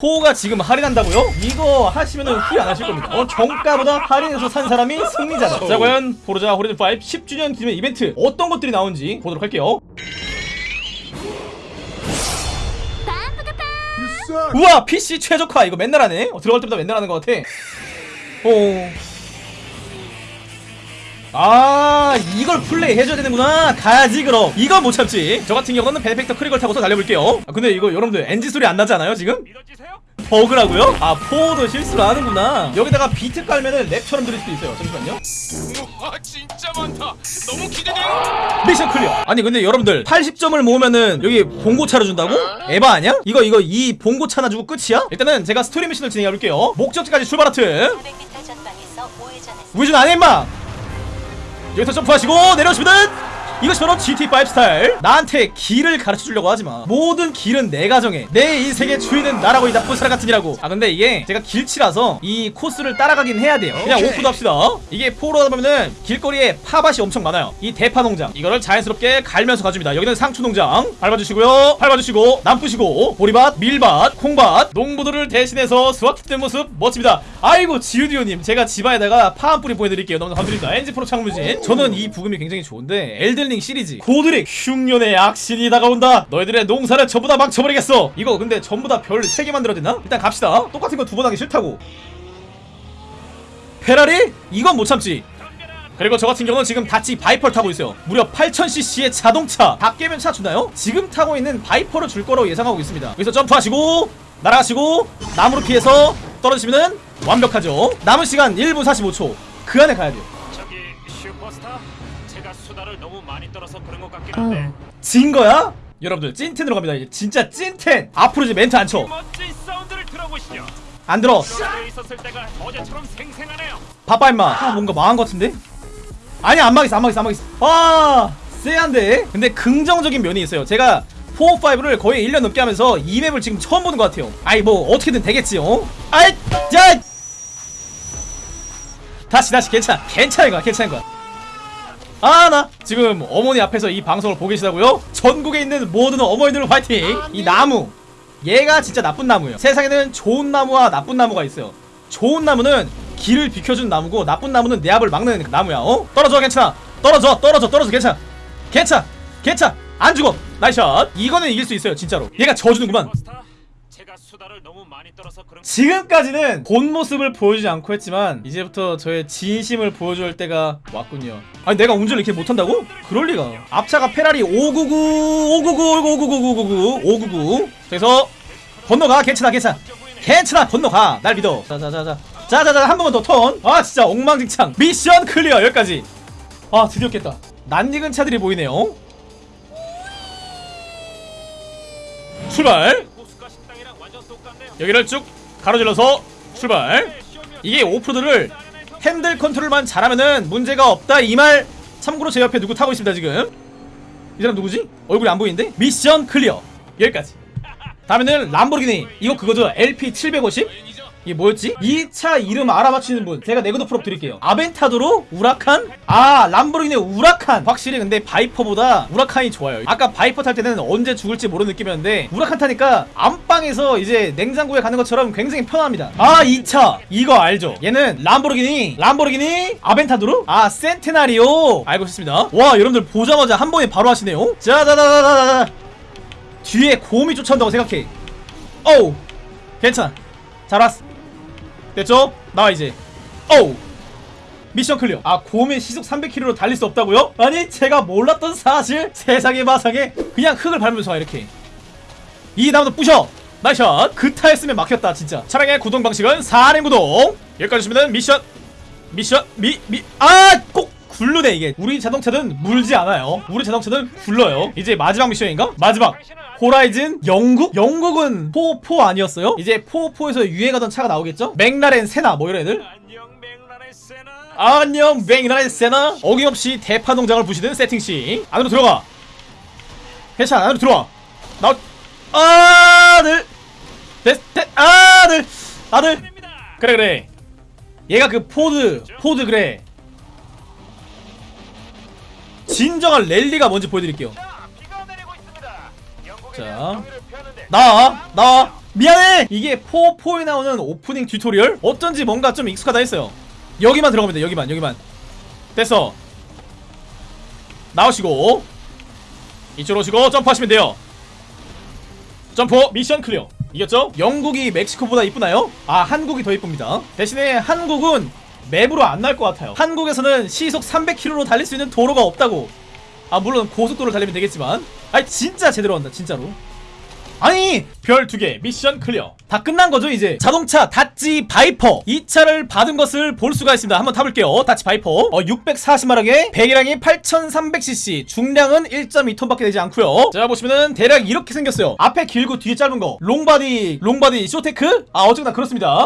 포가 지금 할인한다고요? 이거 하시면은 후회 안 하실 겁니다. 어, 정가보다 할인해서 산 사람이 승리자다. 자, 과연 포르자 호리즌 5 10주년 기념 이벤트 어떤 것들이 나온지 보도록 할게요. 우와 PC 최적화 이거 맨날 하네 어, 들어갈 때마다 맨날 하는 것 같아 어. 아 이걸 플레이 해줘야 되는구나. 가야지 그럼. 이건 못 참지. 저 같은 경우는 베네펙터 크리걸 타고서 달려볼게요. 아, 근데 이거 여러분들 엔진 소리 안 나지 않아요 지금? 버그라고요? 아 포도 실수를 하는구나. 여기다가 비트 깔면은 랩처럼 들릴 수도 있어요. 잠시만요. 우와 진짜 많다. 너무 기대돼요 mission clear. 아니 근데 여러분들 80점을 모으면은 여기 봉고차를 준다고? 에바 아니야? 이거 이거 이 봉고 차나 주고 끝이야? 일단은 제가 스토리 미션을 진행해 볼게요. 목적지까지 출발 하트. 400m 전방에서 우회전했습니다. 우회전 안해 임마 여기서 점프하시고 내려오시면은 이것이 바로 GTA5 스타일 나한테 길을 가르쳐주려고 하지마. 모든 길은 내가 정해 내 인생의 주인은 나라고 이 나쁜 사람 같으니라고. 아 근데 이게 제가 길치라서 이 코스를 따라가긴 해야 돼요. 그냥 오프로드 합시다. 이게 포로 하다 보면은 길거리에 팝밭이 엄청 많아요. 이 대파 농장. 이거를 자연스럽게 갈면서 가줍니다. 여기는 상추 농장. 밟아주시고요. 밟아주시고 남 부시고 보리밭 밀밭 콩밭. 농부들을 대신해서 수확했던 모습 멋집니다. 아이고 지우디오님. 제가 집안에다가 파한 뿌리 보여드릴게요. 너무 감사드립니다. 엔지프로 창무진. 저는 이 부금이 굉장히 좋은데 엘든 링 시리즈. 고드릭 흉년의 악신이 다가온다. 너희들의 농사를 전부 다 망쳐버리겠어. 이거 근데 전부 다 별 3개 만들어야 되나? 일단 갑시다. 똑같은 거 두 번 하기 싫다고. 페라리? 이건 못 참지. 그리고 저 같은 경우는 지금 닷지 바이퍼를 타고 있어요. 무려 8000cc의 자동차. 다 깨면 차 주나요? 지금 타고 있는 바이퍼를 줄 거라고 예상하고 있습니다. 여기서 점프하시고 날아가시고 나무로 피해서 떨어지시면 완벽하죠. 남은 시간 1분 45초. 그 안에 가야 돼요. 저기 슈퍼스타 수다를 너무 많이 떨어서 그런 것 같긴 한데. 진 거야? 여러분들 찐텐으로 갑니다. 이제 진짜 찐텐! 앞으로 이제 멘트 안 쳐. 안 멋진 사운드를 들어보시죠. 들어. 여기에 있었을 때가 어제처럼 생생하네요. 바빠 임마. 아 뭔가 망한 것 같은데? 아니 안 망했어 안 망했어 안 망했어. 아 쎄한데? 근데 긍정적인 면이 있어요. 제가 4, 5를 거의 1년 넘게 하면서 이 맵을 지금 처음 보는 것 같아요. 아이 뭐 어떻게든 되겠지 어? 아이 자 다시 다시 괜찮아. 괜찮은 거야 괜찮은 거야 아 나 지금 어머니 앞에서 이 방송을 보고 계시다고요? 전국에 있는 모든 어머니들 화이팅! 이 나무. 얘가 진짜 나쁜 나무예요. 세상에는 좋은 나무와 나쁜 나무가 있어요. 좋은 나무는 길을 비켜준 나무고 나쁜 나무는 내 앞을 막는 나무야 어? 떨어져 괜찮아. 떨어져 떨어져 떨어져 괜찮아. 괜찮아. 괜찮아. 안 죽어. 나이샷. 이거는 이길 수 있어요 진짜로. 얘가 져주는구만 지금까지는 본 모습을 보여주지 않고 했지만 이제부터 저의 진심을 보여줄 때가 왔군요. 아니 내가 운전을 이렇게 못한다고? 그럴리가. 앞차가 페라리 599 599 599 599 599 그래서 건너가. 괜찮아 괜찮아. 괜찮아 건너가. 날 믿어. 자자자자. 자자자 한 번만 더턴아 진짜 엉망진창. mission clear. 여기까지. 아 드디어 깼다. 낯익은 차들이 보이네요. 출발 여기를 쭉 가로질러서 출발. 이게 오프로드를 핸들 컨트롤만 잘하면은 문제가 없다. 이 말 참고로 제 옆에 누구 타고 있습니다 지금. 이 사람 누구지? 얼굴이 안 보이는데? mission clear. 여기까지. 다음에는 람보르기니. 이거 그거죠? LP750 이게 뭐였지? 이차 이름 알아맞히는 분. 제가 네거도 프로 드릴게요. 아벤타도르 우라칸? 아 람보르기니 우라칸. 확실히 근데 바이퍼보다 우라칸이 좋아요. 아까 바이퍼 탈 때는 언제 죽을지 모르는 느낌이었는데 우라칸 타니까 안방에서 이제 냉장고에 가는 것처럼 굉장히 편합니다. 아이 차. 이거 알죠? 얘는 람보르기니 람보르기니 아벤타도르? 아 센테나리오. 알고 있습니다. 와 여러분들 보자마자 한 번에 바로 하시네요. 자자자자자자. 뒤에 곰이 쫓아온다고 생각해. 어우 괜찮아. 잘 왔어 됐죠? 나와 이제. 어우 mission clear. 아 곰이 시속 300km로 달릴 수 없다고요? 아니 제가 몰랐던 사실 세상의 마상에 그냥 흙을 밟으면서 와 이렇게. 이 나무도 부셔! Nice shot! 그 타였으면 막혔다 진짜. 차량의 구동 방식은 4륜 구동. 여기까지 오시면 미션. 미션 미 미 아! 꼭 굴르네 이게. 우리 자동차는 물지 않아요. 우리 자동차는 굴러요. 이제 마지막 미션인가? 마지막. 호라이즌 영국? 영국은 포4 아니었어요? 이제 포4에서 유행하던 차가 나오겠죠? 맥라렌 세나 뭐 이런 애들? 안녕 맥라렌 세나. 어김없이 대파 농장을 부시는 세팅씨. 안으로 들어가. 괜찮아 안으로 들어와. 나 아들. 데, 데, 아들. 아들. 그래 그래. 얘가 그 포드 포드 그래 진정한 랠리가 뭔지 보여드릴게요. 자 나와 나와 미안해! 이게 포4에 나오는 오프닝 tutorial? 어쩐지 뭔가 좀 익숙하다 했어요. 여기만 들어가면 돼 여기만 여기만. 됐어. 나오시고. 이쪽으로 오시고 점프하시면 돼요. 점프 mission clear. 이겼죠? 영국이 멕시코보다 이쁘나요? 아 한국이 더 이쁩니다. 대신에 한국은 map으로 안 나올 것 같아요. 한국에서는 시속 300km로 달릴 수 있는 도로가 없다고. 아 물론 고속도로를 달리면 되겠지만. 아니 진짜 제대로 한다 진짜로. 아니 별 두 개 mission clear. 다 끝난 거죠 이제. 자동차 닷지 바이퍼. 이 차를 받은 것을 볼 수가 있습니다. 한번 타볼게요. 닷지 바이퍼. 어 640마력에 배기량이 8300cc 중량은 1.2톤밖에 되지 않고요. 자 보시면은 대략 이렇게 생겼어요. 앞에 길고 뒤에 짧은 거. long body long body short deck? 아 어쨌거나 그렇습니다